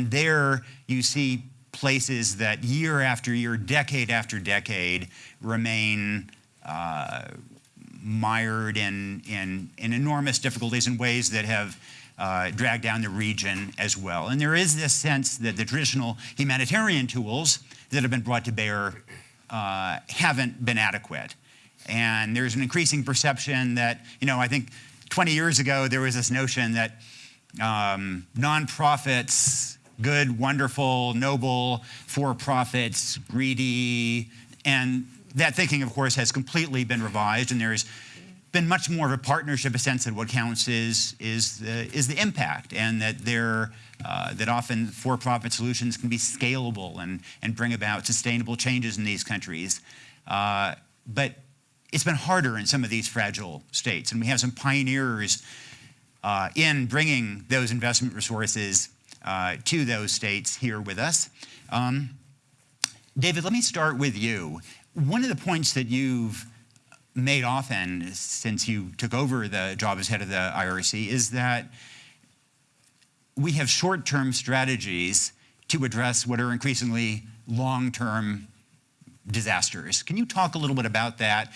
And there you see places that year after year, decade after decade, remain uh, mired in, in, in, enormous difficulties in ways that have uh, dragged down the region as well. And there is this sense that the traditional humanitarian tools that have been brought to bear uh, haven't been adequate. And there's an increasing perception that, you know, I think 20 years ago there was this notion that um, nonprofits, good, wonderful, noble, for-profits, greedy, and that thinking, of course, has completely been revised, and there's been much more of a partnership, a sense that what counts is, is, the, is the impact, and that, there, uh, that often for-profit solutions can be scalable and, and bring about sustainable changes in these countries. Uh, but it's been harder in some of these fragile states, and we have some pioneers uh, in bringing those investment resources uh, to those states here with us. Um, David, let me start with you. One of the points that you've made often since you took over the job as head of the IRC is that we have short-term strategies to address what are increasingly long-term disasters. Can you talk a little bit about that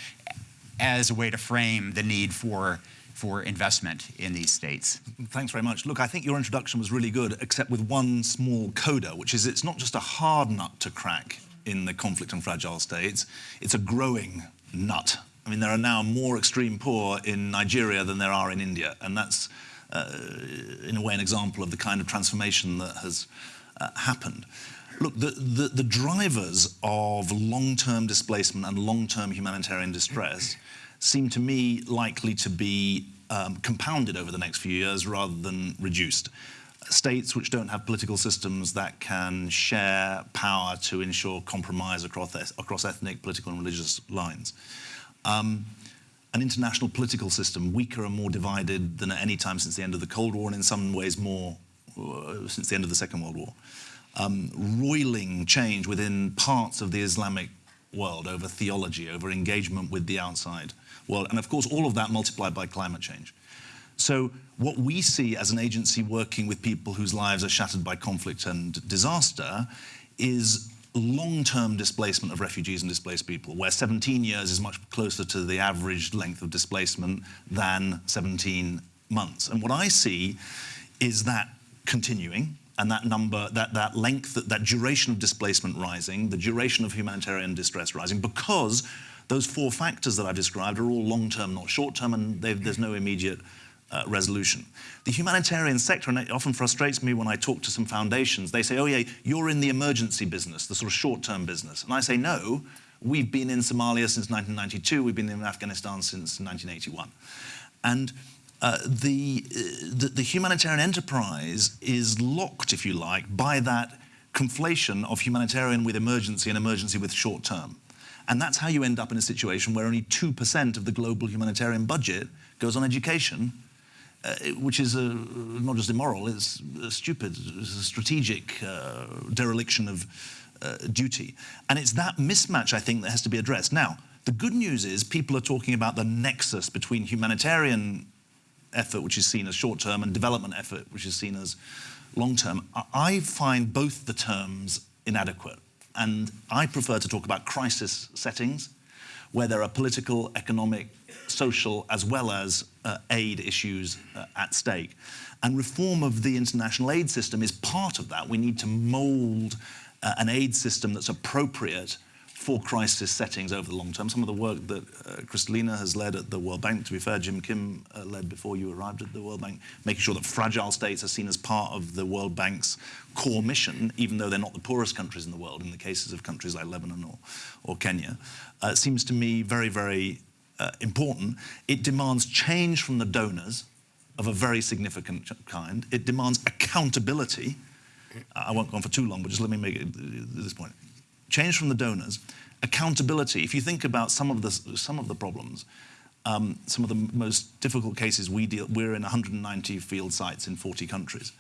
as a way to frame the need for for investment in these states. Thanks very much. Look, I think your introduction was really good, except with one small coda, which is it's not just a hard nut to crack in the conflict and fragile states, it's a growing nut. I mean, there are now more extreme poor in Nigeria than there are in India, and that's, uh, in a way, an example of the kind of transformation that has uh, happened. Look, the, the, the drivers of long-term displacement and long-term humanitarian distress seem to me likely to be um, compounded over the next few years rather than reduced. States which don't have political systems that can share power to ensure compromise across, across ethnic, political and religious lines. Um, an international political system weaker and more divided than at any time since the end of the Cold War and in some ways more uh, since the end of the Second World War. Um, roiling change within parts of the Islamic world over theology, over engagement with the outside world. And of course, all of that multiplied by climate change. So what we see as an agency working with people whose lives are shattered by conflict and disaster is long-term displacement of refugees and displaced people, where 17 years is much closer to the average length of displacement than 17 months. And what I see is that continuing, and that number, that, that length, that, that duration of displacement rising, the duration of humanitarian distress rising, because those four factors that I've described are all long-term, not short-term, and there's no immediate uh, resolution. The humanitarian sector, and it often frustrates me when I talk to some foundations, they say, oh yeah, you're in the emergency business, the sort of short-term business. And I say, no, we've been in Somalia since 1992, we've been in Afghanistan since 1981. And uh, the, uh, the, the humanitarian enterprise is locked, if you like, by that conflation of humanitarian with emergency and emergency with short term. And that's how you end up in a situation where only 2% of the global humanitarian budget goes on education, uh, which is a, not just immoral, it's stupid, it's a strategic uh, dereliction of uh, duty. And it's that mismatch, I think, that has to be addressed. Now, the good news is people are talking about the nexus between humanitarian effort, which is seen as short-term, and development effort, which is seen as long-term. I find both the terms inadequate. And I prefer to talk about crisis settings, where there are political, economic, social, as well as uh, aid issues uh, at stake. And reform of the international aid system is part of that. We need to mold uh, an aid system that's appropriate for crisis settings over the long term. Some of the work that uh, Kristalina has led at the World Bank, to be fair, Jim Kim uh, led before you arrived at the World Bank, making sure that fragile states are seen as part of the World Bank's core mission, even though they're not the poorest countries in the world, in the cases of countries like Lebanon or, or Kenya, uh, seems to me very, very uh, important. It demands change from the donors of a very significant kind. It demands accountability. I won't go on for too long, but just let me make it this point change from the donors, accountability. If you think about some of the, some of the problems, um, some of the most difficult cases we deal, we're in 190 field sites in 40 countries.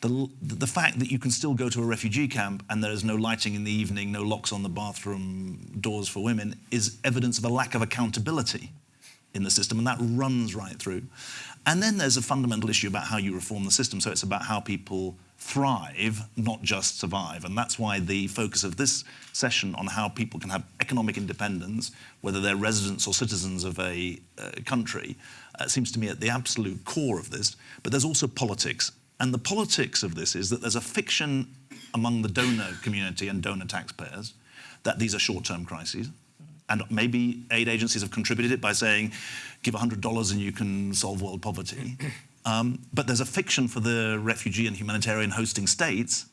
The, the fact that you can still go to a refugee camp and there is no lighting in the evening, no locks on the bathroom doors for women, is evidence of a lack of accountability in the system, and that runs right through. And then there's a fundamental issue about how you reform the system. So it's about how people thrive, not just survive. And that's why the focus of this session on how people can have economic independence, whether they're residents or citizens of a uh, country, uh, seems to me at the absolute core of this. But there's also politics. And the politics of this is that there's a fiction among the donor community and donor taxpayers that these are short-term crises. And maybe aid agencies have contributed it by saying, give $100 and you can solve world poverty. Um, but there's a fiction for the refugee and humanitarian hosting states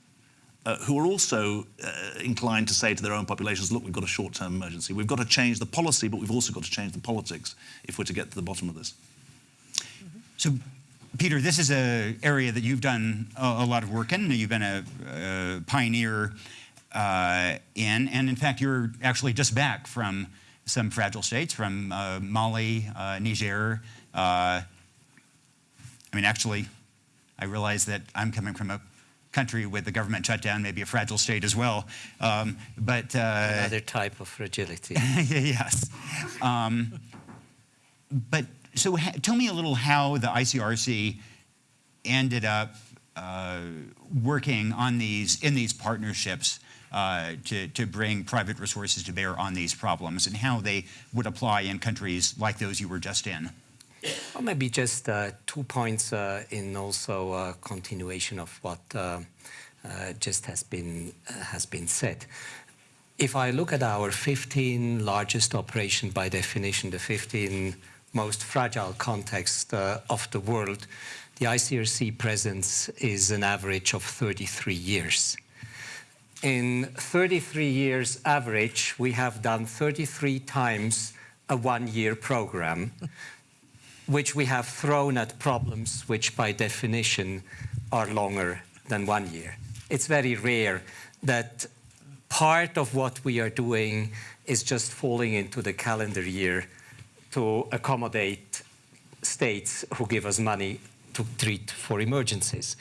uh, who are also uh, inclined to say to their own populations, look, we've got a short-term emergency. We've got to change the policy, but we've also got to change the politics if we're to get to the bottom of this. So, Peter, this is an area that you've done a, a lot of work in. You've been a, a pioneer uh, in, and in fact, you're actually just back from some fragile states, from uh, Mali, uh, Niger, uh, I mean, actually, I realize that I'm coming from a country with the government shutdown, maybe a fragile state as well. Um, but uh, another type of fragility. yes. Um, but so, tell me a little how the ICRC ended up uh, working on these in these partnerships uh, to, to bring private resources to bear on these problems and how they would apply in countries like those you were just in. Well, maybe just uh, two points uh, in also uh, continuation of what uh, just has been has been said. If I look at our 15 largest operation by definition, the 15 most fragile context of the world, the ICRC presence is an average of 33 years. In 33 years average, we have done 33 times a one-year program which we have thrown at problems which by definition are longer than one year. It's very rare that part of what we are doing is just falling into the calendar year to accommodate states who give us money to treat for emergencies.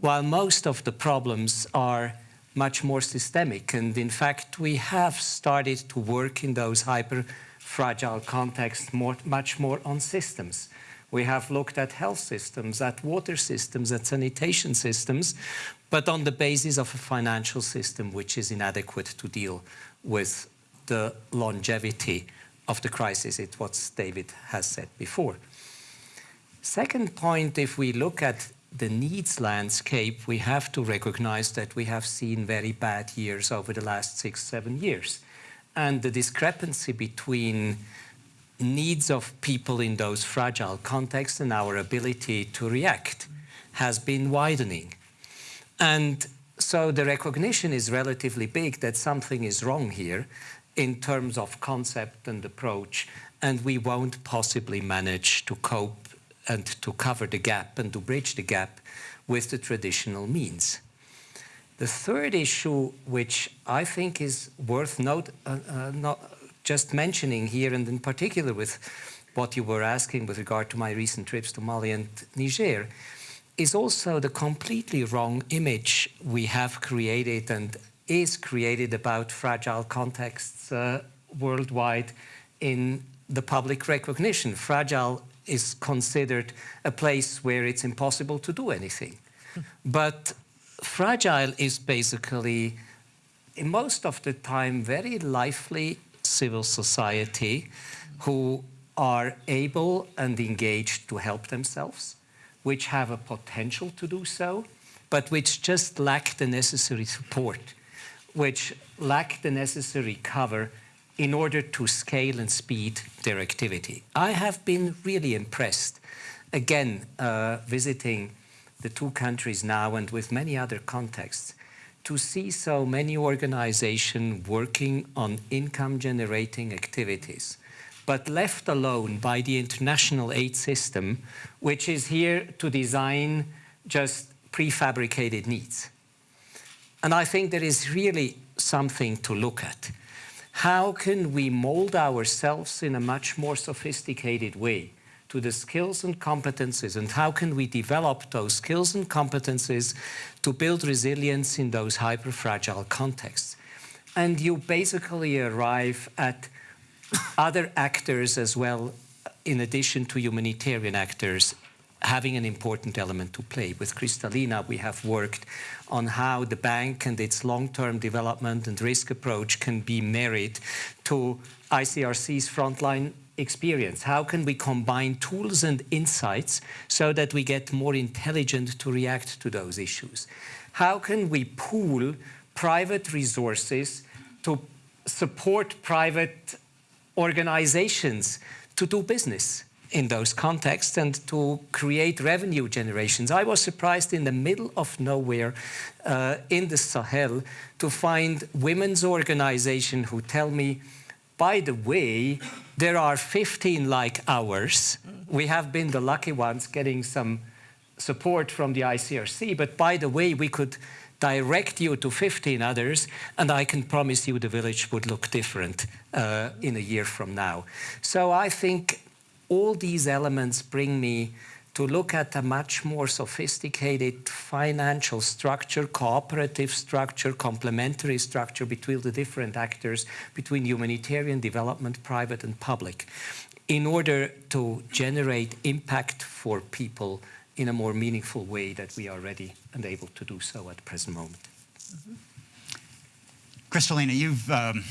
While most of the problems are much more systemic, and in fact we have started to work in those hyper fragile contexts more, much more on systems. We have looked at health systems, at water systems, at sanitation systems, but on the basis of a financial system which is inadequate to deal with the longevity of the crisis. It's what David has said before. Second point, if we look at the needs landscape, we have to recognize that we have seen very bad years over the last six, seven years and the discrepancy between needs of people in those fragile contexts and our ability to react has been widening. And so the recognition is relatively big that something is wrong here in terms of concept and approach, and we won't possibly manage to cope and to cover the gap and to bridge the gap with the traditional means. The third issue, which I think is worth note, uh, uh, not just mentioning here, and in particular with what you were asking with regard to my recent trips to Mali and Niger, is also the completely wrong image we have created and is created about fragile contexts uh, worldwide in the public recognition. Fragile is considered a place where it's impossible to do anything. Hmm. but fragile is basically, most of the time, very lively civil society who are able and engaged to help themselves, which have a potential to do so, but which just lack the necessary support, which lack the necessary cover in order to scale and speed their activity. I have been really impressed, again, uh, visiting the two countries now and with many other contexts, to see so many organizations working on income generating activities, but left alone by the international aid system, which is here to design just prefabricated needs. And I think there is really something to look at. How can we mold ourselves in a much more sophisticated way to the skills and competencies and how can we develop those skills and competencies to build resilience in those hyper-fragile contexts. And you basically arrive at other actors as well in addition to humanitarian actors, having an important element to play. With Kristalina, we have worked on how the bank and its long-term development and risk approach can be married to ICRC's frontline experience. How can we combine tools and insights so that we get more intelligent to react to those issues? How can we pool private resources to support private organizations to do business in those contexts and to create revenue generations. I was surprised in the middle of nowhere uh, in the Sahel to find women's organization who tell me, by the way, there are 15 like ours. We have been the lucky ones getting some support from the ICRC, but by the way, we could direct you to 15 others, and I can promise you the village would look different uh, in a year from now. So I think all these elements bring me to look at a much more sophisticated financial structure, cooperative structure, complementary structure between the different actors, between humanitarian development, private and public, in order to generate impact for people in a more meaningful way that we are ready and able to do so at the present moment. Mm -hmm. You've um,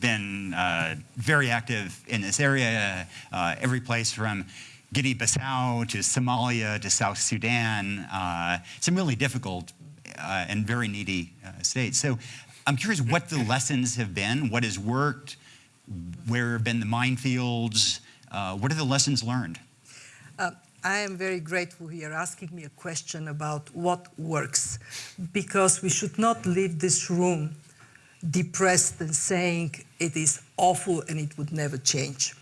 been uh, very active in this area, uh, every place from Guinea-Bissau to Somalia to South Sudan, uh, some really difficult uh, and very needy uh, states. So I'm curious what the lessons have been, what has worked, where have been the minefields, uh, what are the lessons learned? I am very grateful you're asking me a question about what works, because we should not leave this room depressed and saying it is awful and it would never change.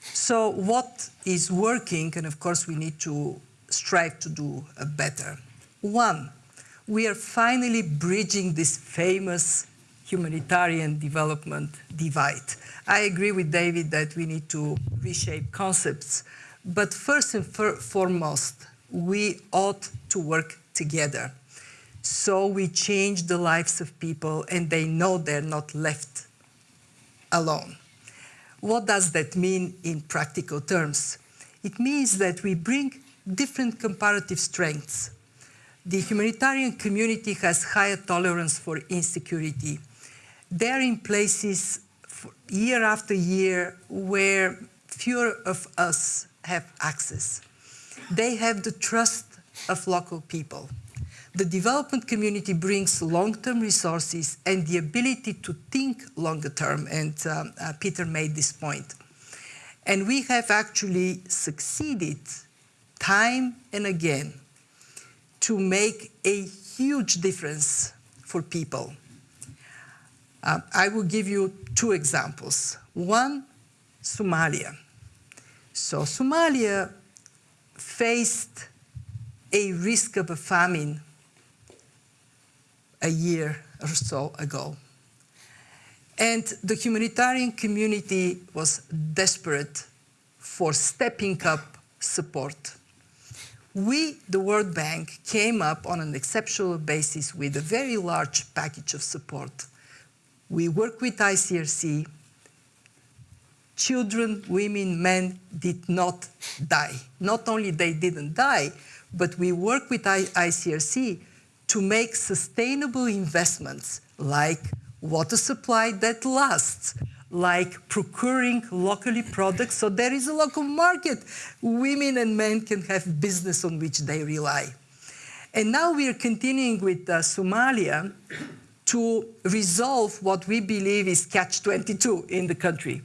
So what is working, and of course we need to strive to do uh, better. One, we are finally bridging this famous humanitarian development divide. I agree with David that we need to reshape concepts, but first and foremost, we ought to work together. So we change the lives of people and they know they're not left alone. What does that mean in practical terms? It means that we bring different comparative strengths. The humanitarian community has higher tolerance for insecurity. They're in places year after year where fewer of us have access. They have the trust of local people the development community brings long-term resources and the ability to think longer term, and um, uh, Peter made this point. And we have actually succeeded time and again to make a huge difference for people. Uh, I will give you two examples. One, Somalia. So Somalia faced a risk of a famine a year or so ago. And the humanitarian community was desperate for stepping up support. We, the World Bank, came up on an exceptional basis with a very large package of support. We work with ICRC. Children, women, men did not die. Not only they didn't die, but we work with ICRC to make sustainable investments like water supply that lasts, like procuring locally products so there is a local market. Women and men can have business on which they rely. And now we are continuing with uh, Somalia to resolve what we believe is catch-22 in the country.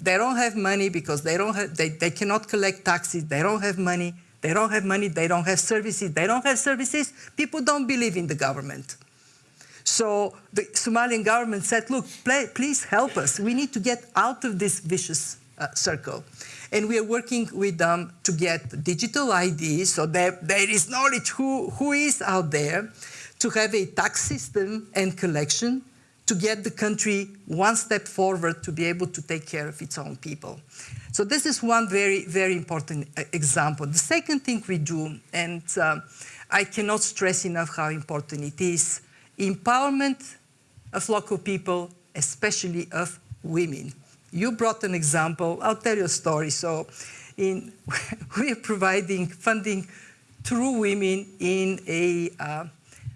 They don't have money because they, don't have, they, they cannot collect taxes, they don't have money, they don't have money, they don't have services, they don't have services, people don't believe in the government. So the Somalian government said, look, please help us. We need to get out of this vicious uh, circle. And we are working with them to get digital IDs so that there is knowledge who, who is out there, to have a tax system and collection to get the country one step forward to be able to take care of its own people. So this is one very, very important uh, example. The second thing we do, and uh, I cannot stress enough how important it is, empowerment of local people, especially of women. You brought an example. I'll tell you a story. So, in, we are providing funding through women in a, uh,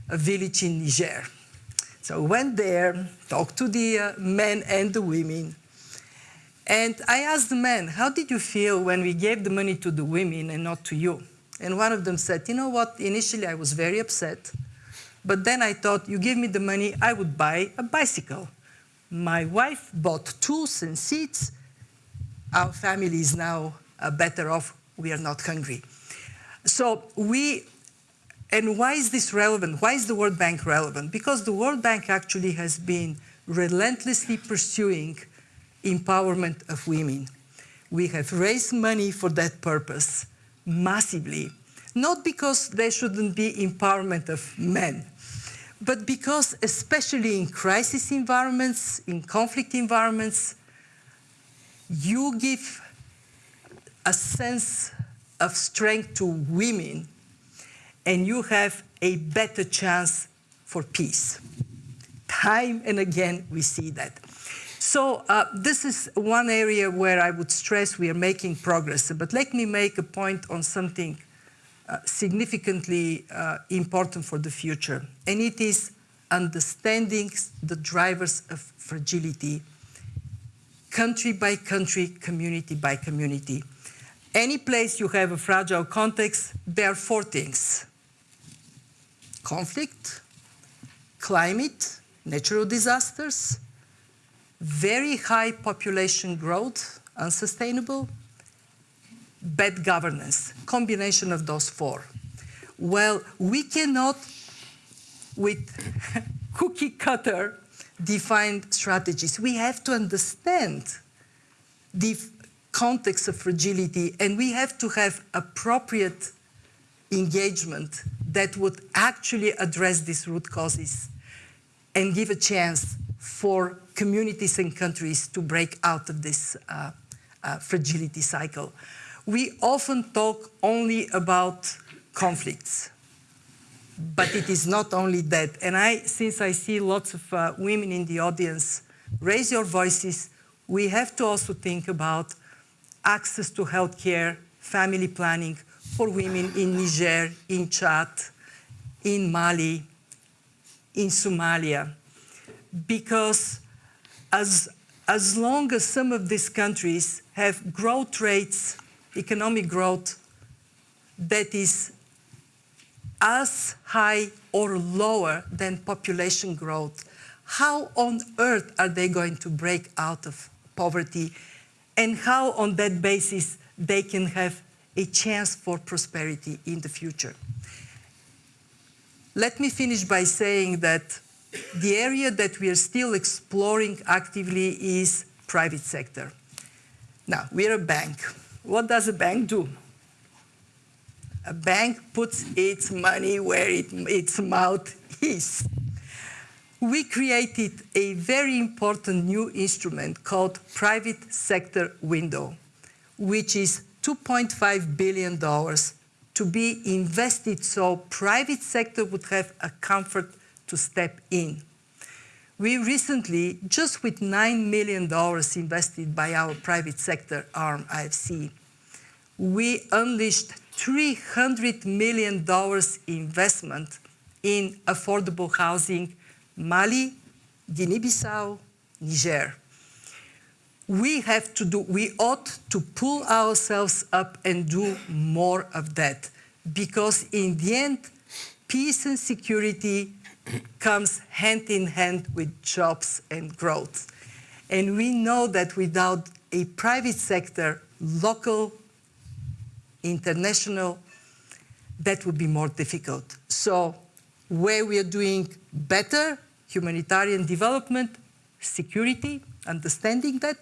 a village in Niger. So, I went there, talked to the uh, men and the women. And I asked the men, How did you feel when we gave the money to the women and not to you? And one of them said, You know what? Initially, I was very upset. But then I thought, You give me the money, I would buy a bicycle. My wife bought tools and seats. Our family is now uh, better off. We are not hungry. So we, and why is this relevant? Why is the World Bank relevant? Because the World Bank actually has been relentlessly pursuing empowerment of women. We have raised money for that purpose massively, not because there shouldn't be empowerment of men, but because especially in crisis environments, in conflict environments, you give a sense of strength to women and you have a better chance for peace. Time and again, we see that. So uh, this is one area where I would stress we are making progress. But let me make a point on something uh, significantly uh, important for the future, and it is understanding the drivers of fragility, country by country, community by community. Any place you have a fragile context, there are four things. Conflict, climate, natural disasters, very high population growth, unsustainable, bad governance, combination of those four. Well, we cannot, with cookie cutter, define strategies. We have to understand the context of fragility and we have to have appropriate engagement that would actually address these root causes and give a chance for communities and countries to break out of this uh, uh, fragility cycle. We often talk only about conflicts, but it is not only that. And I, since I see lots of uh, women in the audience, raise your voices. We have to also think about access to healthcare, family planning for women in Niger, in Chad, in Mali, in Somalia because as, as long as some of these countries have growth rates, economic growth, that is as high or lower than population growth, how on earth are they going to break out of poverty? And how on that basis they can have a chance for prosperity in the future? Let me finish by saying that the area that we are still exploring actively is private sector. Now, we're a bank. What does a bank do? A bank puts its money where it, its mouth is. We created a very important new instrument called Private Sector Window, which is $2.5 billion to be invested so private sector would have a comfort to step in. We recently, just with $9 million invested by our private sector arm, IFC, we unleashed $300 million investment in affordable housing, Mali, Guinea-Bissau, Niger. We have to do, we ought to pull ourselves up and do more of that because in the end, peace and security comes hand in hand with jobs and growth. And we know that without a private sector, local, international, that would be more difficult. So where we are doing better, humanitarian development, security, understanding that,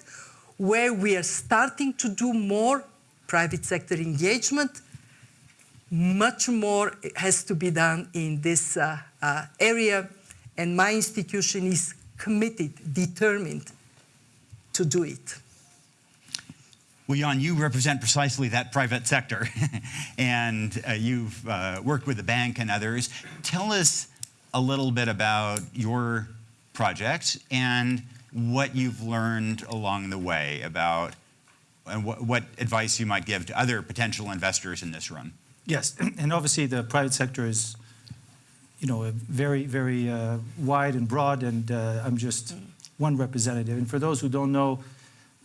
where we are starting to do more private sector engagement, much more has to be done in this uh, uh, area, and my institution is committed, determined to do it. Well, Jan, you represent precisely that private sector, and uh, you've uh, worked with the bank and others. Tell us a little bit about your project and what you've learned along the way about and what, what advice you might give to other potential investors in this room. Yes, and obviously the private sector is, you know, very, very uh, wide and broad, and uh, I'm just one representative. And for those who don't know,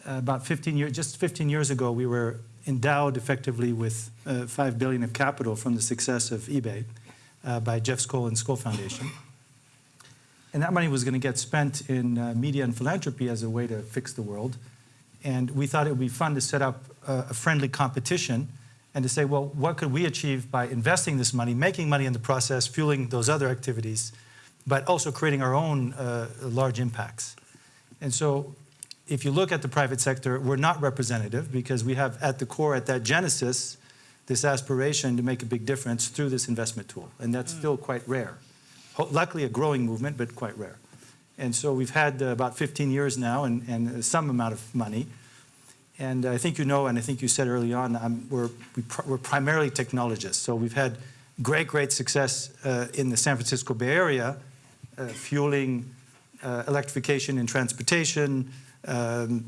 about 15 years, just 15 years ago, we were endowed effectively with uh, five billion of capital from the success of eBay uh, by Jeff Skoll and Skoll Foundation. And that money was going to get spent in uh, media and philanthropy as a way to fix the world. And we thought it would be fun to set up a, a friendly competition and to say, well, what could we achieve by investing this money, making money in the process, fueling those other activities, but also creating our own uh, large impacts. And so if you look at the private sector, we're not representative because we have at the core, at that genesis, this aspiration to make a big difference through this investment tool. And that's still quite rare. Luckily, a growing movement, but quite rare. And so we've had uh, about 15 years now and, and some amount of money. And I think you know, and I think you said early on, um, we're, we pr- we're primarily technologists. So we've had great, great success uh, in the San Francisco Bay Area, uh, fueling uh, electrification in transportation, um,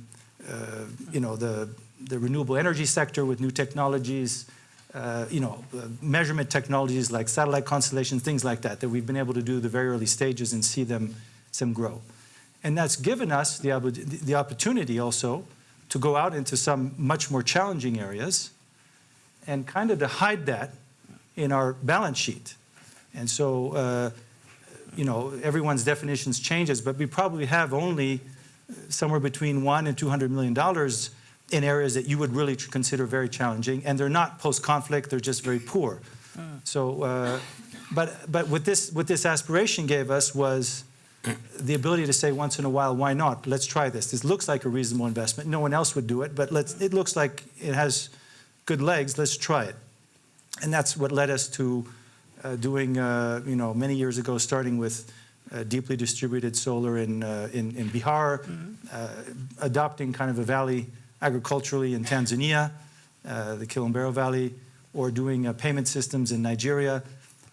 uh, you know, the, the renewable energy sector with new technologies, uh, you know, uh, measurement technologies like satellite constellations, things like that, that we've been able to do the very early stages and see them, them grow. And that's given us the, the opportunity also to go out into some much more challenging areas and kind of to hide that in our balance sheet. And so, uh, you know, everyone's definitions changes, but we probably have only somewhere between one and 200 million dollars in areas that you would really consider very challenging, and they're not post-conflict; they're just very poor. So, uh, but but what this what this aspiration gave us was the ability to say once in a while, why not? Let's try this. This looks like a reasonable investment. No one else would do it, but let's. It looks like it has good legs. Let's try it, and that's what led us to uh, doing. Uh, you know, many years ago, starting with. Uh, deeply distributed solar in, uh, in, in Bihar, uh, adopting kind of a valley agriculturally in Tanzania, uh, the Kilimanjaro Valley, or doing uh, payment systems in Nigeria.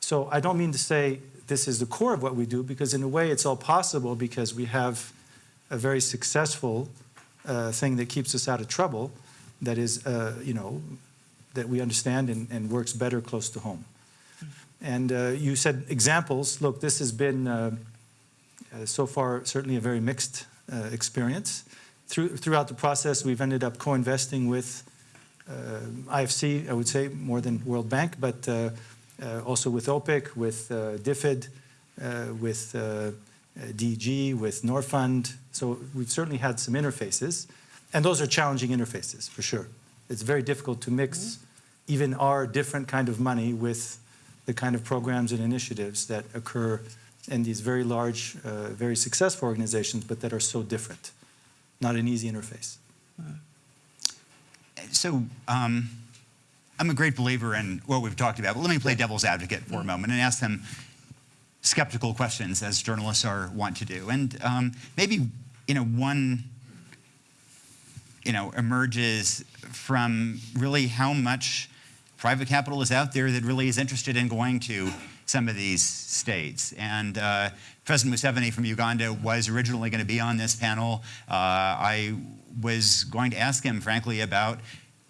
So I don't mean to say this is the core of what we do, because in a way it's all possible because we have a very successful uh, thing that keeps us out of trouble, that is, uh, you know, that we understand and, and works better close to home. And uh, you said examples. Look, this has been uh, so far certainly a very mixed experience. Through, throughout the process, we've ended up co-investing with uh, IFC, I would say, more than World Bank, but uh, uh, also with OPIC, with uh, DFID, uh, with DG, with Norfund. So we've certainly had some interfaces, and those are challenging interfaces for sure. It's very difficult to mix even our different kind of money with the kind of programs and initiatives that occur in these very large, uh, very successful organizations, but that are so different. Not an easy interface. So um, I'm a great believer in what we've talked about, but let me play devil's advocate for a moment and ask them skeptical questions, as journalists are wont to do. And um, maybe, you know, one, you know, emerges from really how much private capital is out there that really is interested in going to some of these states. And uh, President Museveni from Uganda was originally going to be on this panel. Uh, I was going to ask him, frankly, about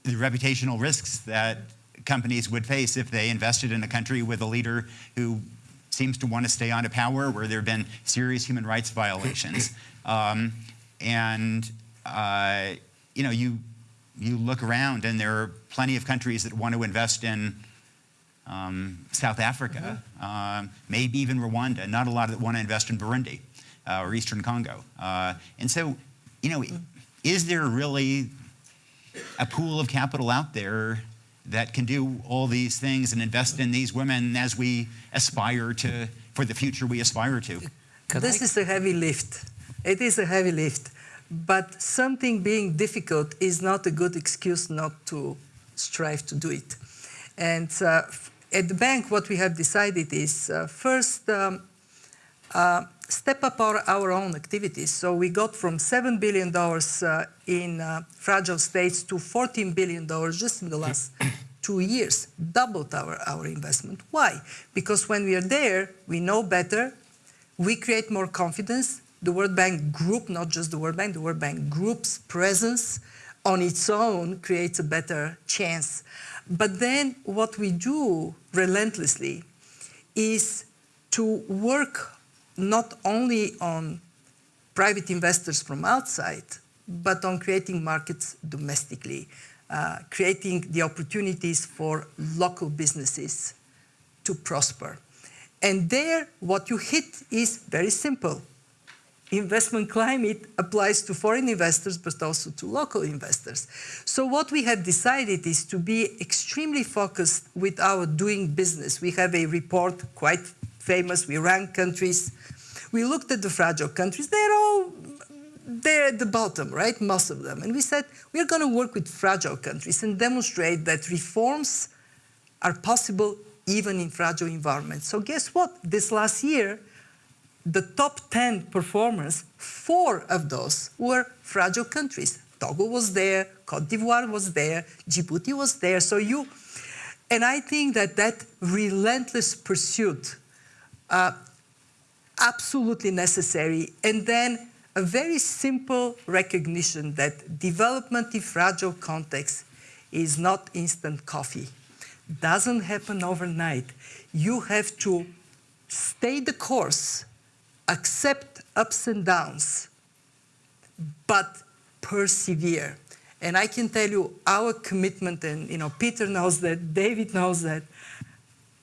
the reputational risks that companies would face if they invested in a country with a leader who seems to want to stay on to power, where there have been serious human rights violations. Um, and uh, you know, you you look around, and there are plenty of countries that want to invest in um, South Africa, um, maybe even Rwanda. Not a lot that want to invest in Burundi uh, or Eastern Congo. Uh, and so, you know, is there really a pool of capital out there that can do all these things and invest in these women as we aspire to, for the future we aspire to? Could this I- is a heavy lift. It is a heavy lift. But something being difficult is not a good excuse not to strive to do it. And uh, f- at the bank, what we have decided is uh, first um, uh, step up our, our own activities. So we got from $7 billion uh, in uh, fragile states to $14 billion just in the last two years, doubled our, our investment. Why? Because when we are there, we know better, we create more confidence, the World Bank Group, not just the World Bank, the World Bank Group's presence on its own creates a better chance. But then what we do relentlessly is to work not only on private investors from outside, but on creating markets domestically, uh, creating the opportunities for local businesses to prosper. And there, what you hit is very simple. Investment climate applies to foreign investors, but also to local investors. So what we have decided is to be extremely focused with our doing business. We have a report, quite famous, we rank countries. We looked at the fragile countries, they're all they're at the bottom, right? Most of them. And we said, we're going to work with fragile countries and demonstrate that reforms are possible even in fragile environments. So guess what? This last year, the top 10 performers, four of those were fragile countries. Togo was there, Cote d'Ivoire was there, Djibouti was there. So you, and I think that that relentless pursuit, uh, absolutely necessary. And then a very simple recognition that development in fragile context is not instant coffee. Doesn't happen overnight. You have to stay the course, accept ups and downs, but persevere. And I can tell you our commitment, and you know, Peter knows that, David knows that,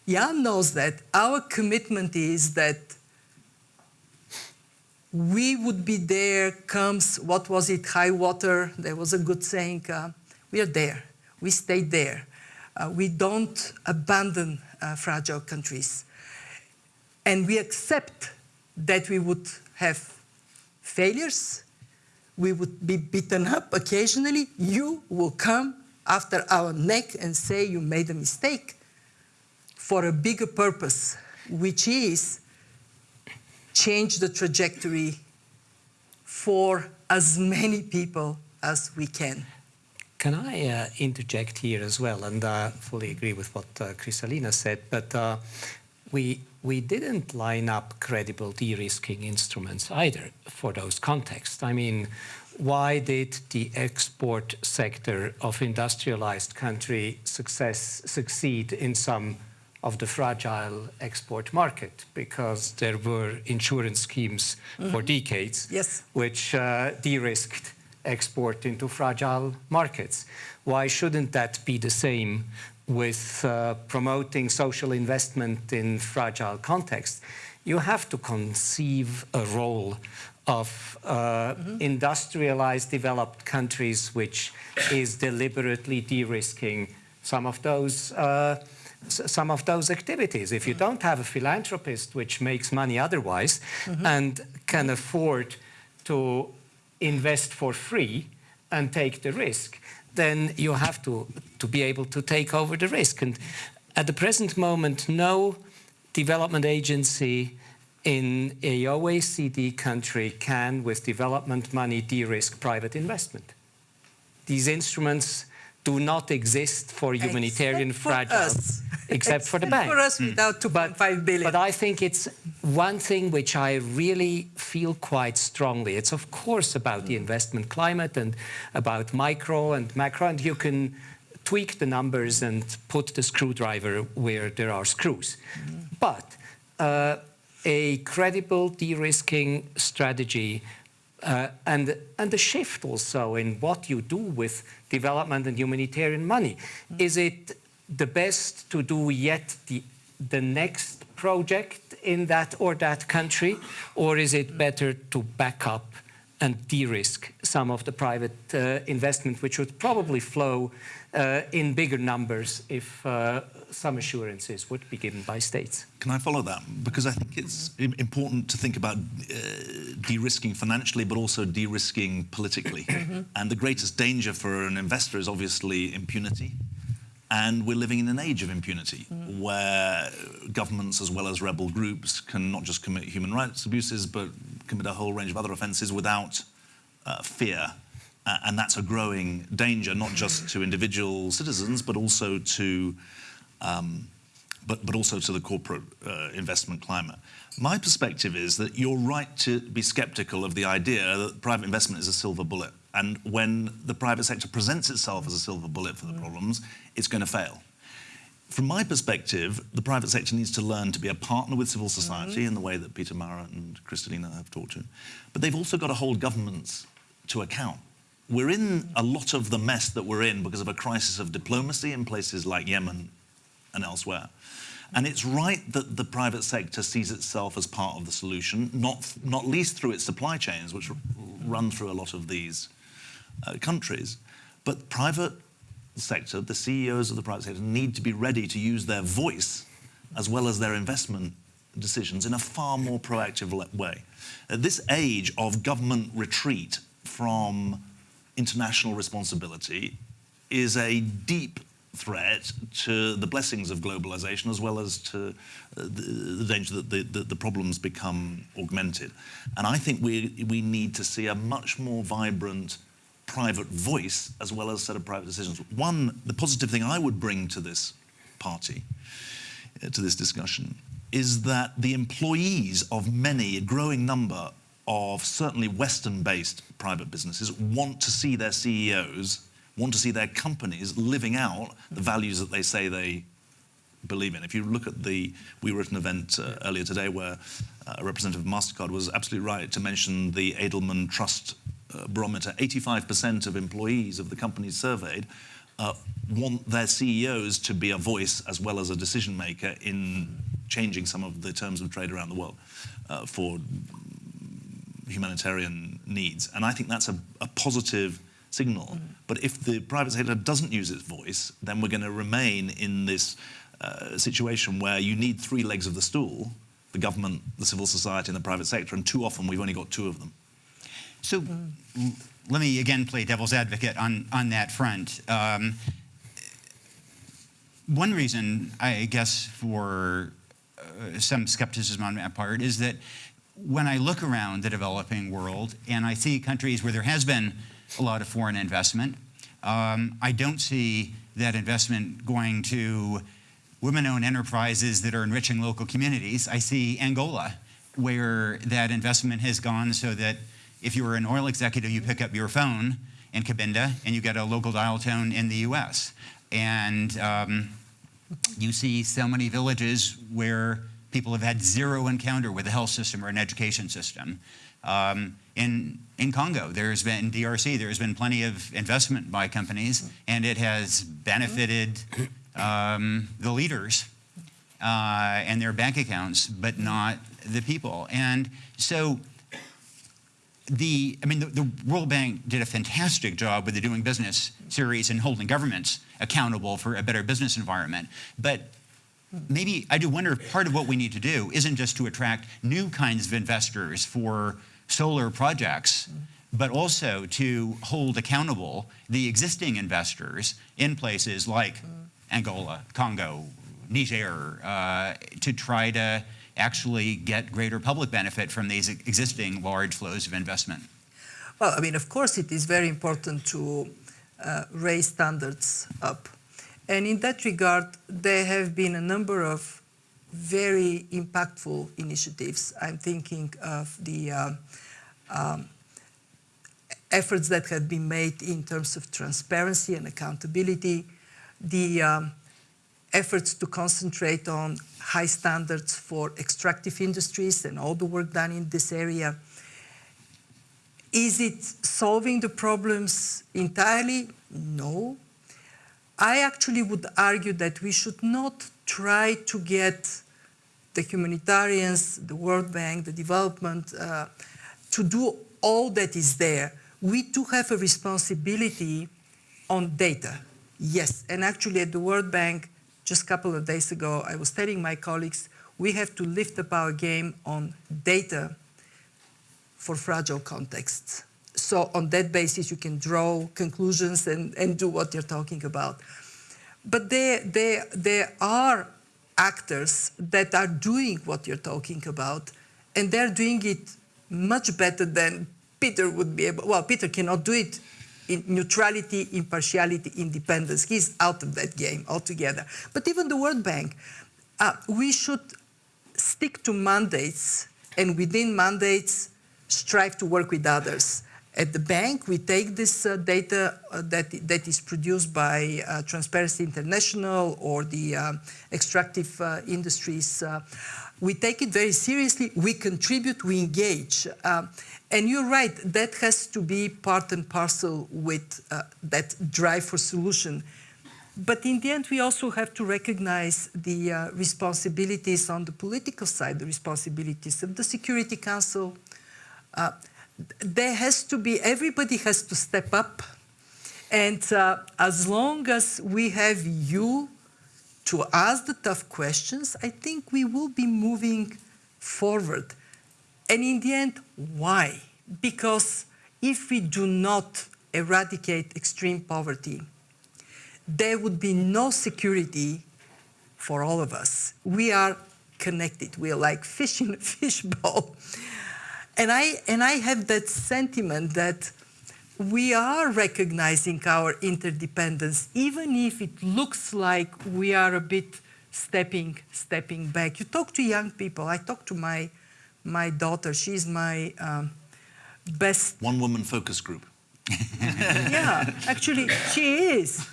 Jan knows that, our commitment is that we would be there comes, what was it, high water, there was a good saying, uh, we are there, we stay there. Uh, we don't abandon uh, fragile countries. And we accept that we would have failures, we would be beaten up occasionally, you will come after our neck and say you made a mistake for a bigger purpose, which is change the trajectory for as many people as we can. Can I uh, interject here as well? And I uh, fully agree with what uh, Kristalina said, but uh, we, we didn't line up credible de-risking instruments either for those contexts. I mean, why did the export sector of industrialized country success, succeed in some of the fragile export market because there were insurance schemes mm -hmm. for mm-hmm. decades yes. which uh, de-risked export into fragile markets. Why shouldn't that be the same with uh, promoting social investment in fragile contexts? You have to conceive a role of uh, mm -hmm. industrialized developed countries which is deliberately de-risking some of those uh, some of those activities. If you don't have a philanthropist which makes money otherwise mm -hmm. and can afford to invest for free and take the risk, then you have to, to be able to take over the risk. And at the present moment, no development agency in a OECD country can, with development money, de-risk private investment. These instruments do not exist for humanitarian except fragile, us. Except for the bank. for us without 2.5 billion. But I think it's one thing which I really feel quite strongly. It's of course about the investment climate and about micro and macro, and you can tweak the numbers and put the screwdriver where there are screws. Mm -hmm. But uh, a credible de-risking strategy uh, and, and the shift also in what you do with development and humanitarian money. Mm. Is it the best to do yet the, the next project in that or that country, or is it better to back up and de-risk some of the private uh, investment, which would probably flow uh, in bigger numbers if uh, some assurances would be given by states. Can I follow that? Because I think it's important to think about uh, de-risking financially, but also de-risking politically. Mm-hmm. and the greatest danger for an investor is obviously impunity. And we're living in an age of impunity mm. where governments as well as rebel groups can not just commit human rights abuses, but commit a whole range of other offences without uh, fear. Uh, and that's a growing danger, not just to individual citizens, but also to um, but, but also to the corporate uh, investment climate. My perspective is that you're right to be skeptical of the idea that private investment is a silver bullet. And when the private sector presents itself as a silver bullet for the problems, it's going to fail. From my perspective, the private sector needs to learn to be a partner with civil society in the way that Peter Maurer and Kristalina have talked to. But they've also got to hold governments to account. We're in a lot of the mess that we're in because of a crisis of diplomacy in places like Yemen and elsewhere. And it's right that the private sector sees itself as part of the solution, not, not least through its supply chains, which run through a lot of these uh, countries. But private sector, the CEOs of the private sector, need to be ready to use their voice as well as their investment decisions in a far more proactive way. At this age of government retreat from international responsibility is a deep threat to the blessings of globalization as well as to uh, the, the danger that the, the, the problems become augmented. And I think we, we need to see a much more vibrant private voice as well as set of private decisions. One, the positive thing I would bring to this party, uh, to this discussion, is that the employees of many, a growing number of certainly Western-based private businesses want to see their CEOs, want to see their companies living out the values that they say they believe in. If you look at the, we were at an event uh, earlier today where uh, a representative of MasterCard was absolutely right to mention the Edelman Trust uh, barometer. 85% of employees of the companies surveyed uh, want their CEOs to be a voice as well as a decision maker in changing some of the terms of trade around the world uh, for humanitarian needs. And I think that's a, a positive signal. But if the private sector doesn't use its voice, then we're going to remain in this uh, situation where you need three legs of the stool the government, the civil society, and the private sector. And too often we've only got two of them. So l- let me again play devil's advocate on, on that front. Um, one reason, I guess, for uh, some skepticism on that part is that when I look around the developing world and I see countries where there has been a lot of foreign investment, um, I don't see that investment going to women-owned enterprises that are enriching local communities. I see Angola, where that investment has gone so that if you were an oil executive, you pick up your phone in Cabinda and you get a local dial tone in the US. And um, you see so many villages where people have had zero encounter with a health system or an education system. Um, in, in Congo, there's been, in DRC, there's been plenty of investment by companies, and it has benefited um, the leaders uh, and their bank accounts, but not the people. And so the, I mean, the, the, World Bank did a fantastic job with the Doing Business series and holding governments accountable for a better business environment. But maybe I do wonder if part of what we need to do isn't just to attract new kinds of investors for solar projects, but also to hold accountable the existing investors in places like Angola, Congo, Niger, uh, to try to actually get greater public benefit from these existing large flows of investment? Well, I mean, of course, it is very important to uh, raise standards up. And in that regard, there have been a number of very impactful initiatives. I'm thinking of the uh, um, efforts that have been made in terms of transparency and accountability, the um, efforts to concentrate on high standards for extractive industries and all the work done in this area. Is it solving the problems entirely? No. I actually would argue that we should not try to get the humanitarians, the World Bank, the development, uh, to do all that is there. We do have a responsibility on data, yes. And actually at the World Bank, just a couple of days ago, I was telling my colleagues, we have to lift up our game on data for fragile contexts. So on that basis, you can draw conclusions and, and do what you're talking about. But there, there, there are actors that are doing what you're talking about, and they're doing it much better than Peter would be able. Well, Peter cannot do it in neutrality, impartiality, independence. He's out of that game altogether. But even the World Bank, uh, we should stick to mandates and within mandates strive to work with others. At the bank, we take this uh, data uh, that, that is produced by uh, Transparency International or the um, extractive uh, industries. uh, we take it very seriously, we contribute, we engage. And you're right, that has to be part and parcel with uh, that drive for solution. But in the end, we also have to recognize the uh, responsibilities on the political side, the responsibilities of the Security Council. Uh, there has to be, everybody has to step up. And uh, as long as we have you to ask the tough questions, I think we will be moving forward. And in the end, why? Because if we do not eradicate extreme poverty, there would be no security for all of us. We are connected. We are like fish in a fishbowl. And I, and I have that sentiment that we are recognizing our interdependence, even if it looks like we are a bit stepping, stepping back. You talk to young people. I talk to my, my daughter. She's my um, best One woman focus group. yeah, actually, she is.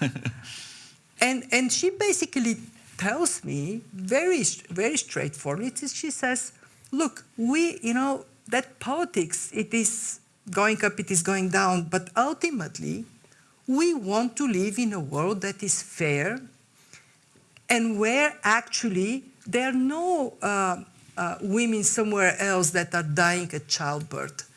And, and she basically tells me very, very straightforwardly, she says, look, we, you know, that politics, it is going up, it is going down, but ultimately, we want to live in a world that is fair and where actually there are no uh, uh, women somewhere else that are dying at childbirth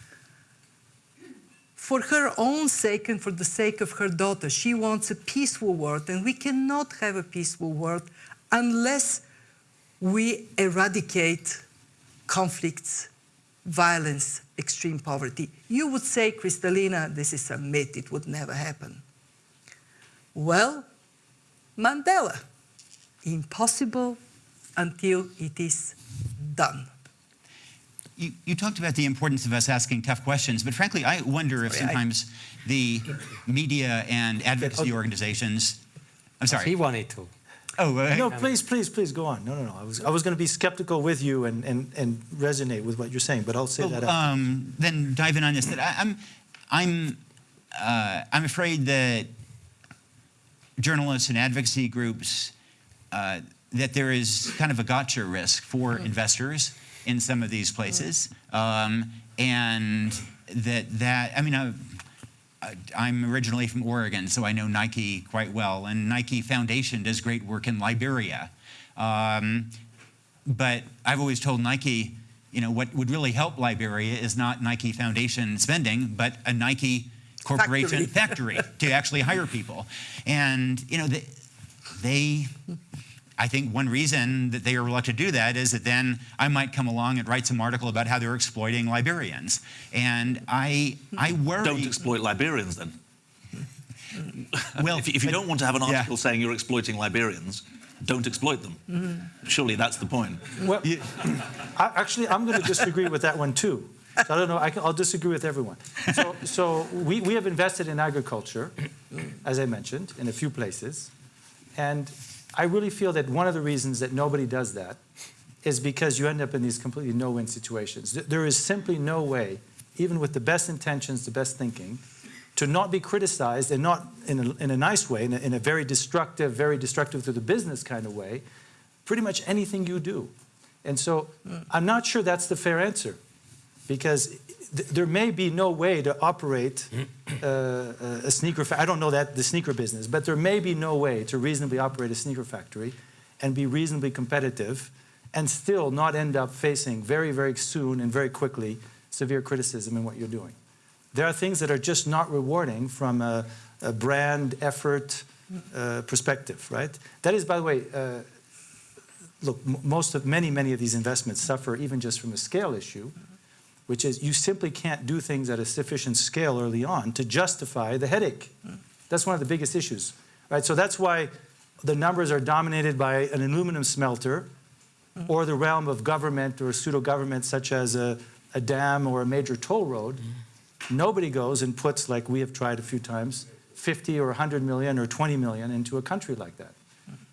for her own sake and for the sake of her daughter. She wants a peaceful world, and we cannot have a peaceful world unless we eradicate conflicts, violence, extreme poverty. You would say, Kristalina, this is a myth, it would never happen. Well, Mandela, impossible until it is done. You, you talked about the importance of us asking tough questions, but frankly, I wonder if Sorry, I- sometimes the media and advocacy organizations. I'm sorry. He wanted to. Oh, uh, No, please, please, please go on. No, no, no. I was, I was going to be skeptical with you and, and, and resonate with what you're saying, but I'll say that. Well, after. um, then dive in on this. That I, I'm, I'm, uh, I'm afraid that journalists and advocacy groups uh, that there is kind of a gotcha risk for investors in some of these places, um, and that that I mean. I, I'm originally from Oregon, so I know Nike quite well, and Nike Foundation does great work in Liberia. Um, but I've always told Nike, you know, what would really help Liberia is not Nike Foundation spending, but a Nike corporation factory, to actually hire people. And, you know, they, they, I think one reason that they are reluctant to do that is that then I might come along and write some article about how they're exploiting Liberians. And I, I worry. Don't exploit Liberians then. Well, if, if you but- don't want to have an yeah. article saying you're exploiting Liberians, don't exploit them. Surely that's the point. Well, I, actually, I'm going to disagree with that one too. So I don't know. I will disagree with everyone. So, so we, we have invested in agriculture, as I mentioned, in a few places, and I really feel that one of the reasons that nobody does that is because you end up in these completely no-win situations. There is simply no way, even with the best intentions, the best thinking, to not be criticized and not in a, in a nice way, in a, in a very destructive, very destructive to the business kind of way, pretty much anything you do. And so hmm. I'm not sure that's the fair answer because th- there may be no way to operate uh, a sneaker I don't know that the sneaker business, but there may be no way to reasonably operate a sneaker factory and be reasonably competitive and still not end up facing very, very soon and very quickly severe criticism in what you're doing. There are things that are just not rewarding from a, a brand effort uh, perspective, right? That is, by the way, uh, look, most of many, many of these investments suffer even just from a scale issue, which is you simply can't do things at a sufficient scale early on to justify the headache. That's one of the biggest issues, right? So that's why the numbers are dominated by an aluminum smelter or the realm of government or pseudo government, such as a, a dam or a major toll road. Nobody goes and puts, like we have tried a few times, 50 or 100 million or 20 million into a country like that.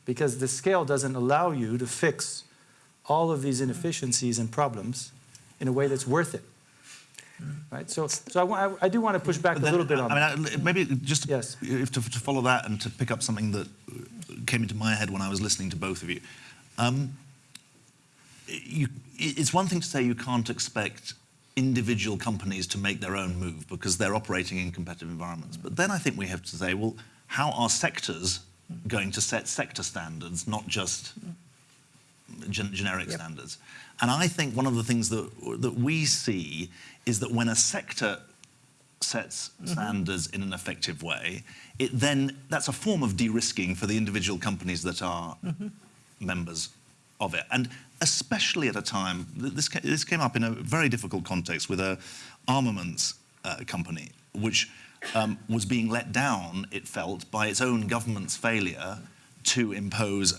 because the scale doesn't allow you to fix all of these inefficiencies and problems in a way that's worth it. Right? So, so I, I, I do want to push back But a little bit on I mean, I- maybe just to, Yes. if to, to follow that and to pick up something that came into my head when I was listening to both of you. Um, you it's one thing to say you can't expect individual companies to make their own move because they're operating in competitive environments. But then I think we have to say, well, how are sectors going to set sector standards, not just gen- generic Yep. standards? And I think one of the things that, that we see is that when a sector sets standards in an effective way, it then that's a form of de-risking for the individual companies that are members of it, and especially at a time th- this this came up in a very difficult context with a armaments uh, company which um, was being let down, it felt, by its own government's failure to impose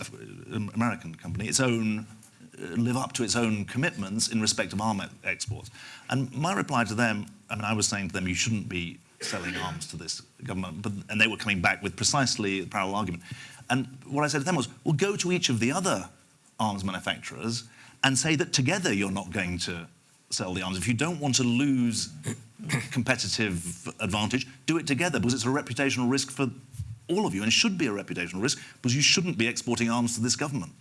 an American company its own live up to its own commitments in respect of arm e- exports. And my reply to them, I mean, I was saying to them, you shouldn't be selling arms to this government, but, and they were coming back with precisely the parallel argument. And what I said to them was, well, go to each of the other arms manufacturers and say that together you're not going to sell the arms. If you don't want to lose competitive advantage, do it together because it's a reputational risk for all of you and should be a reputational risk because you shouldn't be exporting arms to this government.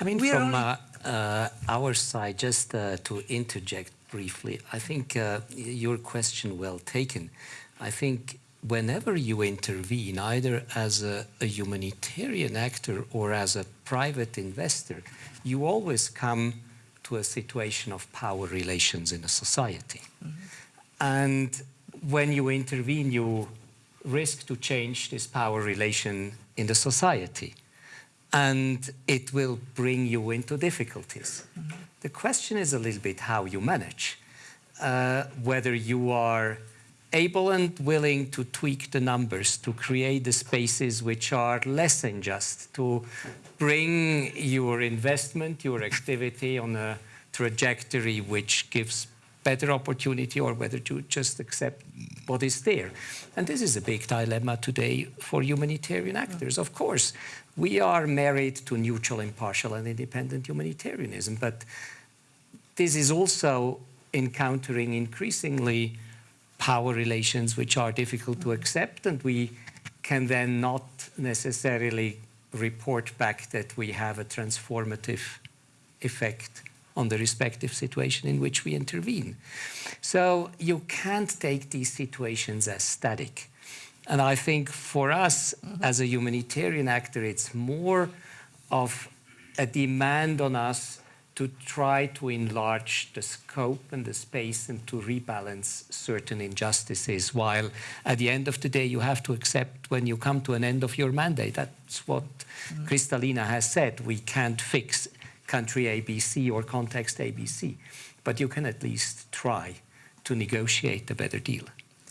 I mean, We from only- uh, uh, our side, just uh, to interject briefly, I think uh, your question well taken. I think whenever you intervene, either as a, a humanitarian actor or as a private investor, you always come to a situation of power relations in a society. And when you intervene, you risk to change this power relation in the society. And it will bring you into difficulties. The question is a little bit how you manage, uh, whether you are able and willing to tweak the numbers to create the spaces which are less unjust, to bring your investment, your activity on a trajectory which gives better opportunity or whether to just accept what is there. And this is a big dilemma today for humanitarian actors. Of course, we are married to neutral, impartial, and independent humanitarianism, but this is also encountering increasingly power relations which are difficult to accept, and we can then not necessarily report back that we have a transformative effect on the respective situation in which we intervene. So you can't take these situations as static. And I think for us as a humanitarian actor, it's more of a demand on us to try to enlarge the scope and the space and to rebalance certain injustices. While at the end of the day, you have to accept when you come to an end of your mandate. That's what Kristalina has said. We can't fix country ABC or context ABC, but you can at least try to negotiate a better deal.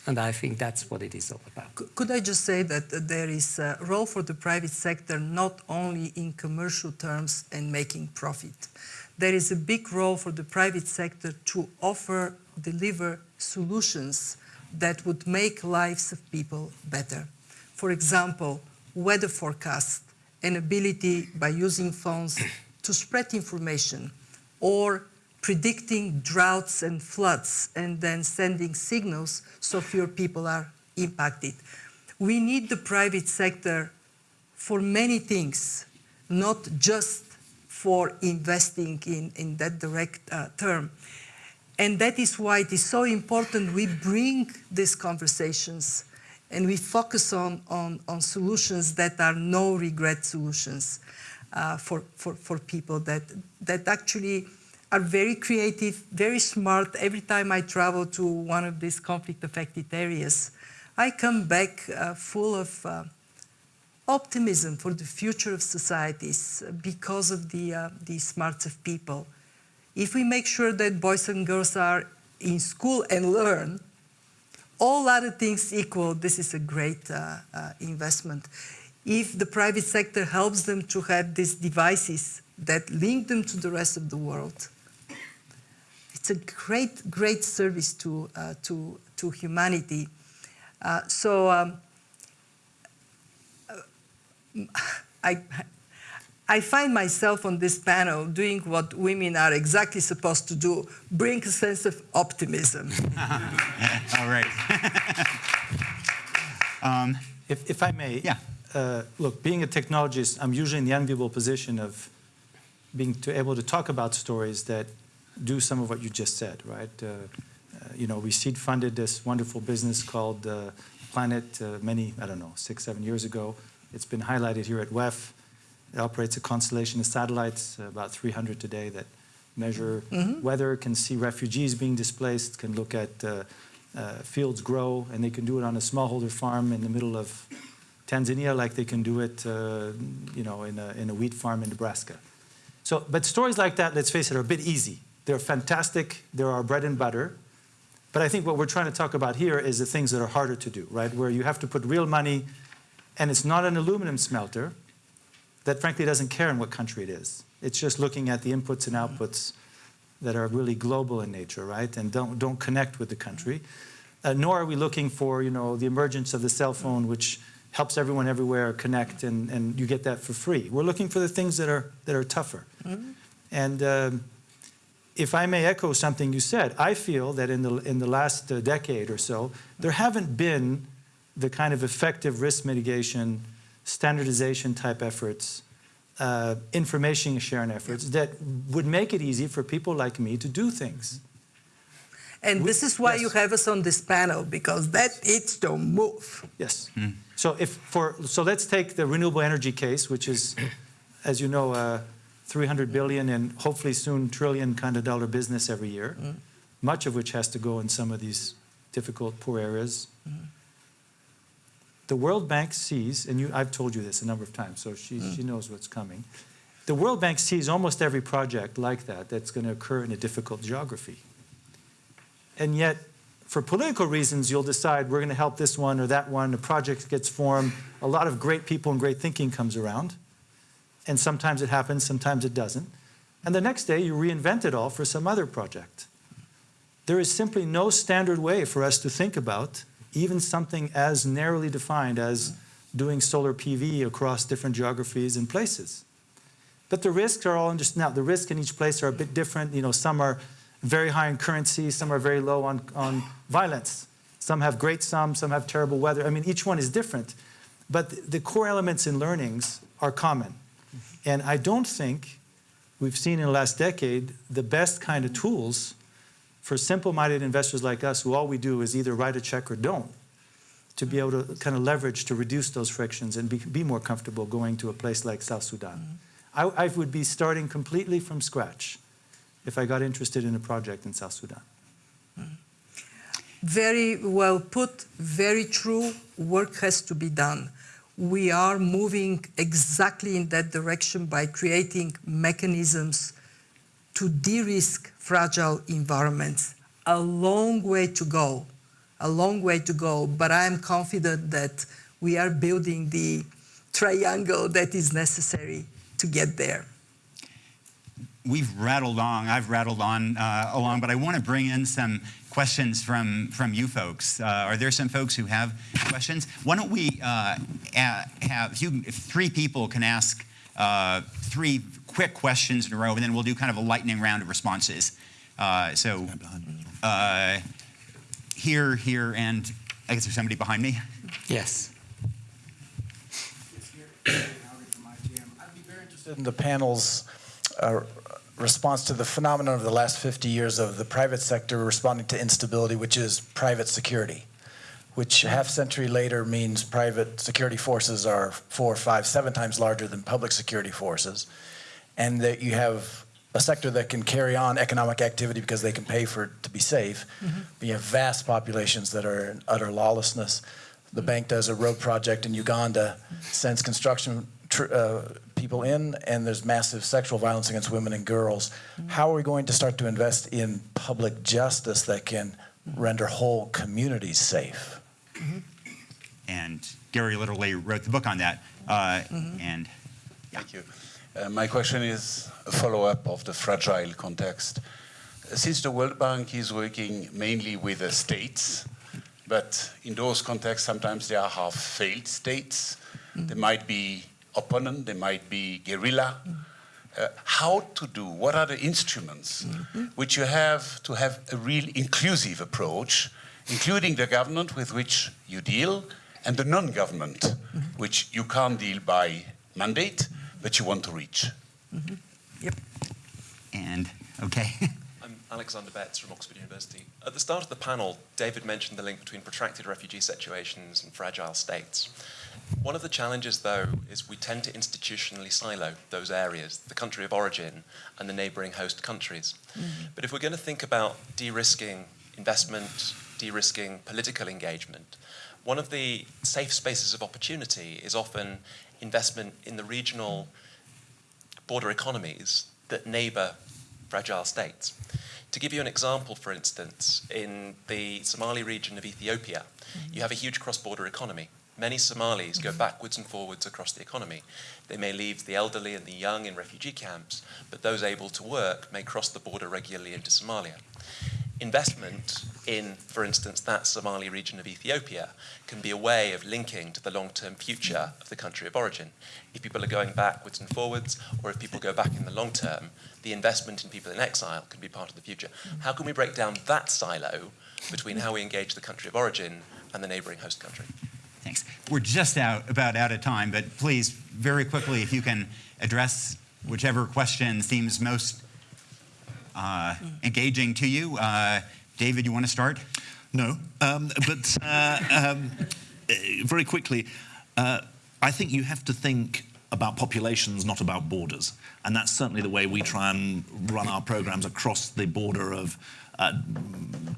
And I think that's what it is all about. Could I just say that there is a role for the private sector not only in commercial terms and making profit. There is a big role for the private sector to offer, deliver solutions that would make lives of people better. For example, weather forecast, an ability by using phones to spread information or predicting droughts and floods and then sending signals so fewer people are impacted. We need the private sector for many things, not just for investing in, in that direct uh, term. And that is why it is so important we bring these conversations and we focus on, on, on solutions that are no regret solutions uh, for, for, for people that, that actually are very creative, very smart. Every time I travel to one of these conflict affected areas, I come back uh, full of uh, optimism for the future of societies because of the, uh, the smarts of people. If we make sure that boys and girls are in school and learn, all other things equal, this is a great uh, uh, investment. If the private sector helps them to have these devices that link them to the rest of the world, it's a great, great service to, uh, to, to humanity. Uh, so um, I I, I find myself on this panel doing what women are exactly supposed to do, bring a sense of optimism. All right. If, if I may, Yeah. uh, look, being a technologist, I'm usually in the enviable position of being to able to talk about stories that do some of what you just said, right? Uh, uh, you know, we seed funded this wonderful business called uh, Planet uh, many, I don't know, six, seven years ago. It's been highlighted here at WEF. It operates a constellation of satellites, about 300 today, that measure weather, can see refugees being displaced, can look at uh, uh, fields grow, and they can do it on a smallholder farm in the middle of Tanzania, like they can do it, uh, you know, in a, in a wheat farm in Nebraska. So, but stories like that, let's face it, are a bit easy. They're fantastic. They're our bread and butter. But I think what we're trying to talk about here is the things that are harder to do, right? Where you have to put real money, and it's not an aluminum smelter that frankly doesn't care in what country it is. It's just looking at the inputs and outputs that are really global in nature, right? And don't, don't connect with the country. Uh, nor are we looking for, you know, the emergence of the cell phone, which helps everyone everywhere connect and, and you get that for free. We're looking for the things that are, that are tougher. And um, if I may echo something you said, I feel that in the, in the last uh, decade or so, there haven't been the kind of effective risk mitigation, standardization type efforts, uh, information sharing efforts that would make it easy for people like me to do things. And this is why yes. you have us on this panel, because that needs to move. Yes. So if for so let's take the renewable energy case, which is, as you know, uh, 300 billion and hopefully soon trillion kind of dollar business every year, mm-hmm. much of which has to go in some of these difficult poor areas. Mm-hmm. The World Bank sees, and you, I've told you this a number of times, so she, she mm. knows what's coming. The World Bank sees almost every project like that that's going to occur in a difficult geography. And yet, for political reasons, you'll decide we're going to help this one or that one. A project gets formed. A lot of great people and great thinking comes around. And sometimes it happens, sometimes it doesn't. And the next day, you reinvent it all for some other project. There is simply no standard way for us to think about even something as narrowly defined as doing solar PV across different geographies and places. But the risks are all understood. Now, the risks in each place are a bit different. You know, some are very high in currency, some are very low on, on violence. Some have great sums, some have terrible weather. I mean, each one is different. But the, the core elements in learnings are common. And I don't think we've seen in the last decade the best kind of tools for simple-minded investors like us who all we do is either write a check or don't to be able to kind of leverage to reduce those frictions and be, be more comfortable going to a place like South Sudan. Mm-hmm. I, I would be starting completely from scratch if I got interested in a project in South Sudan. Mm-hmm. Very well put, very true. Work has to be done. We are moving exactly in that direction by creating mechanisms to de-risk fragile environments. A long way to go, a long way to go, but I am confident that we are building the triangle that is necessary to get there. we've rattled on, I've rattled on uh, along, but I want to bring in some questions from, from you folks. Uh, are there some folks who have questions? Why don't we uh, have, if, you, if three people can ask uh, three quick questions in a row, and then we'll do kind of a lightning round of responses. Uh, so uh, here, here, and I guess there's somebody behind me. Yes. I'd be very interested in the panel's uh, response to the phenomenon of the last 50 years of the private sector responding to instability, which is private security, which half century later means private security forces are four, five, seven times larger than public security forces, and that you have a sector that can carry on economic activity because they can pay for it to be safe. But you have vast populations that are in utter lawlessness. The bank does a road project in Uganda, sends construction tr- uh, people in, and there's massive sexual violence against women and girls. How are we going to start to invest in public justice that can render whole communities safe? And Gary literally wrote the book on that. Uh, And Thank you. Uh, my question is a follow-up of the fragile context. Since the World Bank is working mainly with the states, but in those contexts, sometimes they are half-failed states. There might be opponent, they might be guerrilla. Uh, how to do, what are the instruments which you have to have a real inclusive approach, including the government with which you deal and the non-government, which you can't deal by mandate, but you want to reach. Yep. And, okay. I'm Alexander Betts from Oxford University. At the start of the panel, David mentioned the link between protracted refugee situations and fragile states. One of the challenges, though, is we tend to institutionally silo those areas, the country of origin and the neighbouring host countries. Mm-hmm. But if we're going to think about de-risking investment, de-risking political engagement, one of the safe spaces of opportunity is often investment in the regional border economies that neighbour fragile states. To give you an example, for instance, in the Somali region of Ethiopia, mm-hmm. you have a huge cross-border economy. Many Somalis go backwards and forwards across the economy. They may leave the elderly and the young in refugee camps, but those able to work may cross the border regularly into Somalia. Investment in, for instance, that Somali region of Ethiopia can be a way of linking to the long-term future of the country of origin. If people are going backwards and forwards, or if people go back in the long term, the investment in people in exile can be part of the future. How can we break down that silo between how we engage the country of origin and the neighboring host country? Thanks. We're just out about out of time, but please, very quickly, if you can address whichever question seems most uh, engaging to you. Uh, David, you want to start? No, um, but uh, um, uh, very quickly, uh, I think you have to think about populations, not about borders. And that's certainly the way we try and run our programs across the border of uh,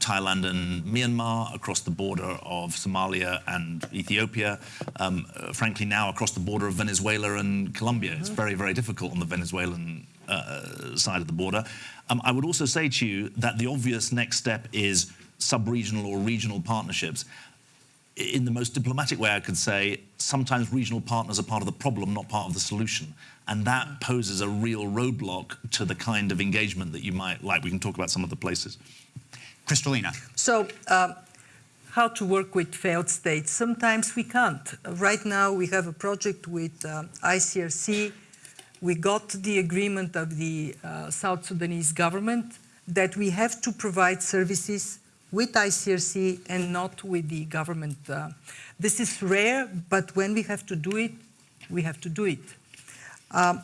Thailand and Myanmar, across the border of Somalia and Ethiopia, um, frankly now across the border of Venezuela and Colombia. It's very, very difficult on the Venezuelan uh, side of the border. Um, I would also say to you that the obvious next step is sub-regional or regional partnerships. In the most diplomatic way, I could say sometimes regional partners are part of the problem, not part of the solution. And that poses a real roadblock to the kind of engagement that you might like. We can talk about some of the places. Kristalina. So, um, how to work with failed states? Sometimes we can't. Right now, we have a project with uh, ICRC. We got the agreement of the uh, South Sudanese government that we have to provide services with ICRC and not with the government. Uh, this is rare, but when we have to do it, we have to do it. Um,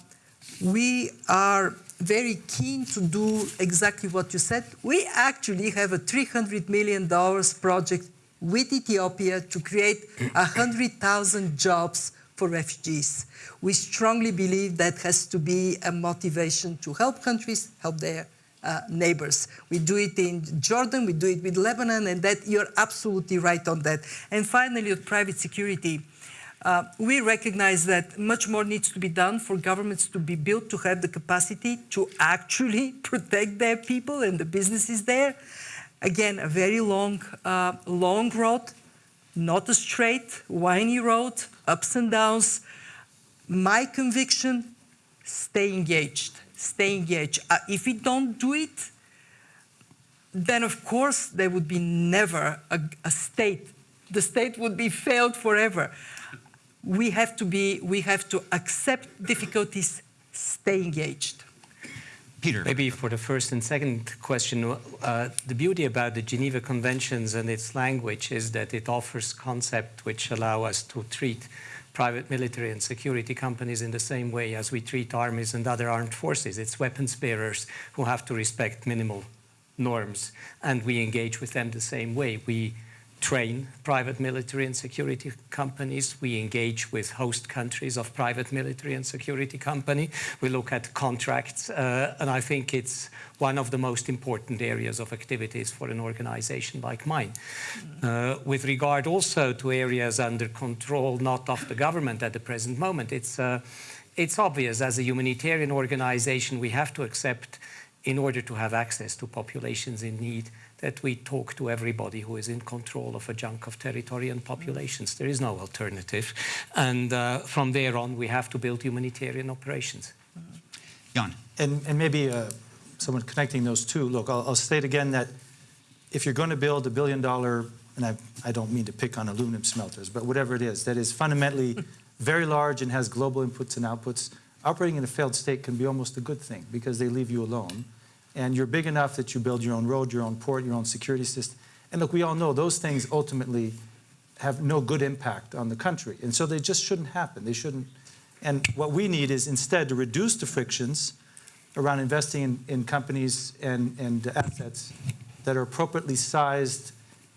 we are very keen to do exactly what you said. We actually have a $300 million project with Ethiopia to create 100,000 jobs for refugees. We strongly believe that has to be a motivation to help countries help their uh, neighbors. We do it in Jordan, we do it with Lebanon, and that you're absolutely right on that. And finally, with private security, uh, we recognize that much more needs to be done for governments to be built to have the capacity to actually protect their people and the businesses there. Again, a very long, uh, long road, not a straight, windy road, ups and downs. My conviction, stay engaged, stay engaged. Uh, if we don't do it, then of course there would be never a, a state. The state would be failed forever we have to be, we have to accept difficulties, stay engaged. Peter. Maybe for the first and second question, uh, the beauty about the Geneva Conventions and its language is that it offers concepts which allow us to treat private military and security companies in the same way as we treat armies and other armed forces. It's weapons bearers who have to respect minimal norms, and we engage with them the same way. We train private military and security companies. We engage with host countries of private military and security company. We look at contracts, uh, and I think it's one of the most important areas of activities for an organization like mine. Uh, with regard also to areas under control, not of the government at the present moment, it's, uh, it's obvious as a humanitarian organization we have to accept in order to have access to populations in need that we talk to everybody who is in control of a chunk of territory and populations. There is no alternative. And uh, from there on, we have to build humanitarian operations. Jan. And, and maybe uh, someone connecting those two, look, I'll, I'll state again that if you're going to build a billion dollar, and I, I don't mean to pick on aluminum smelters, but whatever it is, that is fundamentally very large and has global inputs and outputs, operating in a failed state can be almost a good thing because they leave you alone. And you're big enough that you build your own road, your own port, your own security system. And look, we all know those things ultimately have no good impact on the country. And so they just shouldn't happen. They shouldn't. And what we need is instead to reduce the frictions around investing in, in companies and, and assets that are appropriately sized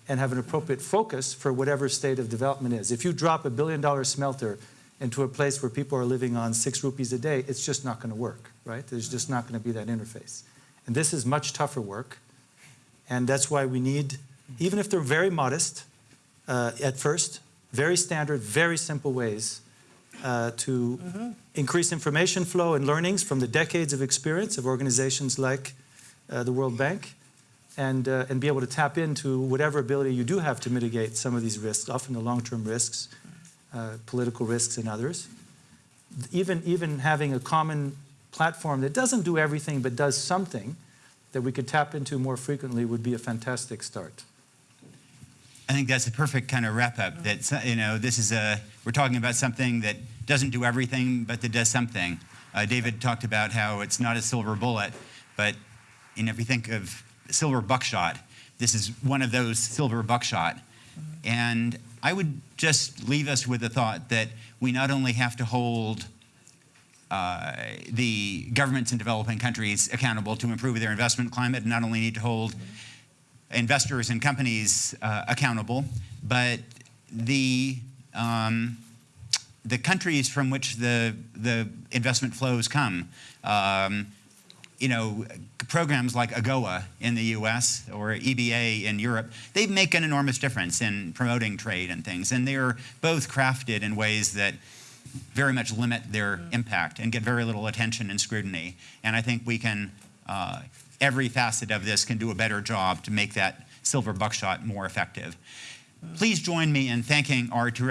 and have an appropriate focus for whatever state of development is. If you drop a billion dollar smelter into a place where people are living on six rupees a day, it's just not going to work, right? There's just not going to be that interface. And this is much tougher work. And that's why we need, even if they're very modest uh, at first, very standard, very simple ways uh, to increase information flow and learnings from the decades of experience of organizations like uh, the World Bank and, uh, and be able to tap into whatever ability you do have to mitigate some of these risks, often the long-term risks, uh, political risks and others. Even, even having a common platform that doesn't do everything but does something that we could tap into more frequently would be a fantastic start. I think that's a perfect kind of wrap up. That you know, this is a we're talking about something that doesn't do everything, but that does something. Uh, David talked about how it's not a silver bullet, but you know, if you think of silver buckshot, this is one of those silver buckshot. And I would just leave us with the thought that we not only have to hold uh, the governments in developing countries accountable to improve their investment climate, and not only need to hold investors and companies uh, accountable, but the um, the countries from which the the investment flows come. Um, you know, programs like AGOA in the U.S. or EBA in Europe, they make an enormous difference in promoting trade and things, and they're both crafted in ways that very much limit their impact and get very little attention and scrutiny. And I think we can, uh, every facet of this can do a better job to make that silver buckshot more effective. Please join me in thanking our